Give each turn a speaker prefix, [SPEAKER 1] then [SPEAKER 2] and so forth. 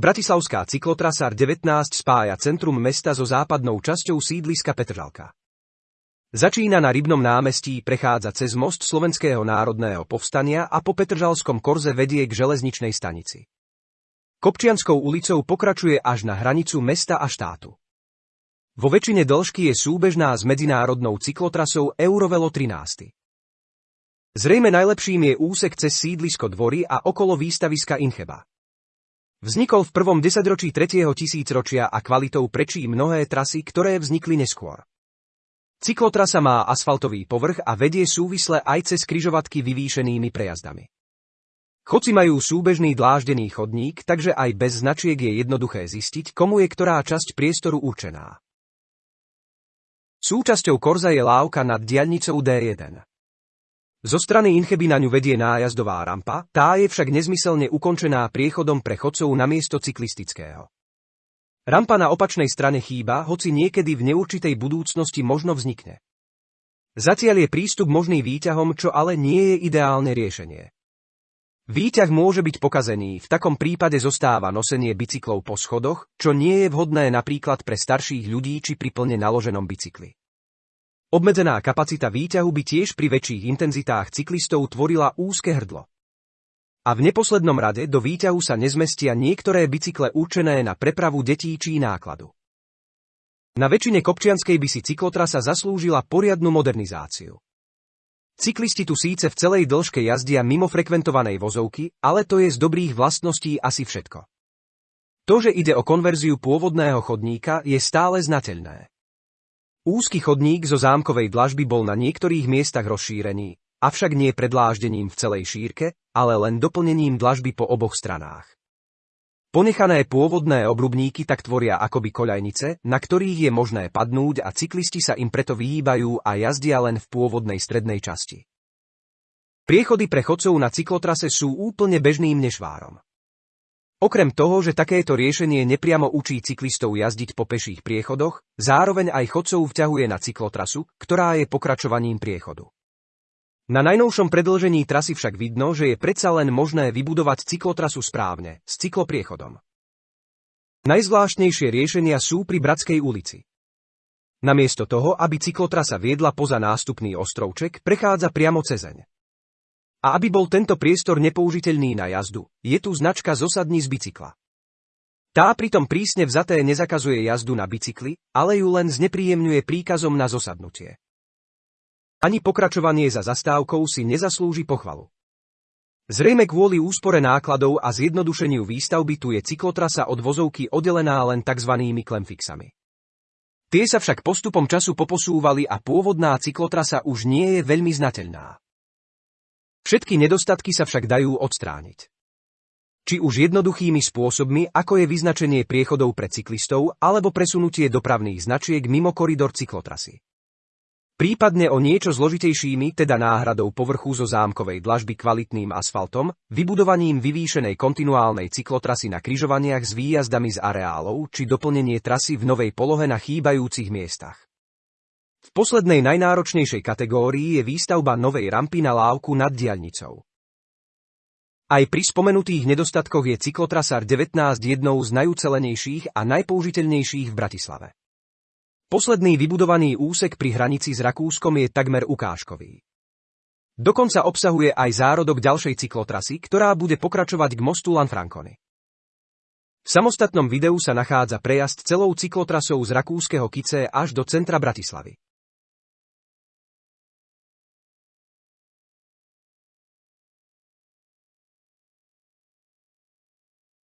[SPEAKER 1] Bratislavská cyklotrasa 19 spája centrum mesta so západnou časťou sídliska Petržalka. Začína na Rybnom námestí, prechádza cez most Slovenského národného povstania a po Petržalskom korze vedie k železničnej stanici. Kopčianskou ulicou pokračuje až na hranicu mesta a štátu. Vo väčšine dĺžky je súbežná s medzinárodnou cyklotrasou Eurovelo 13. Zrejme najlepším je úsek cez sídlisko dvory a okolo výstaviska Incheba. Vznikol v prvom desaťročí tretieho tisícročia a kvalitou prečí mnohé trasy, ktoré vznikli neskôr. Cyklotrasa má asfaltový povrch a vedie súvisle aj cez kryžovatky vyvýšenými prejazdami. Chodci majú súbežný dláždený chodník, takže aj bez značiek je jednoduché zistiť, komu je ktorá časť priestoru určená. Súčasťou korza je lávka nad diaľnicou D1. Zo strany Incheby na ňu vedie nájazdová rampa, tá je však nezmyselne ukončená priechodom pre chodcov na miesto cyklistického. Rampa na opačnej strane chýba, hoci niekedy v neurčitej budúcnosti možno vznikne. Zatiaľ je prístup možný výťahom, čo ale nie je ideálne riešenie. Výťah môže byť pokazený, v takom prípade zostáva nosenie bicyklov po schodoch, čo nie je vhodné napríklad pre starších ľudí či pri plne naloženom bicykli. Obmedzená kapacita výťahu by tiež pri väčších intenzitách cyklistov tvorila úzke hrdlo. A v neposlednom rade do výťahu sa nezmestia niektoré bicykle určené na prepravu detí či nákladu. Na väčšine Kopčianskej by si cyklotrasa zaslúžila poriadnu modernizáciu. Cyklisti tu síce v celej dĺžke jazdia mimo frekventovanej vozovky, ale to je z dobrých vlastností asi všetko. To, že ide o konverziu pôvodného chodníka, je stále znateľné. Úzky chodník zo zámkovej dlažby bol na niektorých miestach rozšírený, avšak nie predláždením v celej šírke, ale len doplnením dlažby po oboch stranách. Ponechané pôvodné obrubníky tak tvoria akoby koľajnice, na ktorých je možné padnúť a cyklisti sa im preto vyhýbajú a jazdia len v pôvodnej strednej časti. Priechody pre chodcov na cyklotrase sú úplne bežným nešvárom. Okrem toho, že takéto riešenie nepriamo učí cyklistov jazdiť po peších priechodoch, zároveň aj chodcov vťahuje na cyklotrasu, ktorá je pokračovaním priechodu. Na najnovšom predlžení trasy však vidno, že je predsa len možné vybudovať cyklotrasu správne, s cyklopriechodom. Najzvláštnejšie riešenia sú pri Bratskej ulici. Namiesto toho, aby cyklotrasa viedla poza nástupný ostrovček, prechádza priamo cezeň. A aby bol tento priestor nepoužiteľný na jazdu, je tu značka zosadní z bicykla. Tá pritom prísne vzaté nezakazuje jazdu na bicykli, ale ju len znepríjemňuje príkazom na zosadnutie. Ani pokračovanie za zastávkou si nezaslúži pochvalu. Zrejme kvôli úspore nákladov a zjednodušeniu výstavby tu je cyklotrasa od vozovky oddelená len tzv. klemfixami. Tie sa však postupom času poposúvali a pôvodná cyklotrasa už nie je veľmi znateľná. Všetky nedostatky sa však dajú odstrániť. Či už jednoduchými spôsobmi, ako je vyznačenie priechodov pre cyklistov alebo presunutie dopravných značiek mimo koridor cyklotrasy. Prípadne o niečo zložitejšími, teda náhradou povrchu zo zámkovej dlažby kvalitným asfaltom, vybudovaním vyvýšenej kontinuálnej cyklotrasy na kryžovaniach s výjazdami z areálov či doplnenie trasy v novej polohe na chýbajúcich miestach. V poslednej najnáročnejšej kategórii je výstavba novej rampy na lávku nad diaľnicou. Aj pri spomenutých nedostatkoch je cyklotrasár 19 jednou z najucelenejších a najpoužiteľnejších v Bratislave. Posledný vybudovaný úsek pri hranici s Rakúskom je takmer ukážkový. Dokonca obsahuje aj zárodok ďalšej cyklotrasy, ktorá bude pokračovať k mostu Lanfrancony. V samostatnom videu sa nachádza prejazd celou cyklotrasou z rakúskeho Kice až do centra Bratislavy.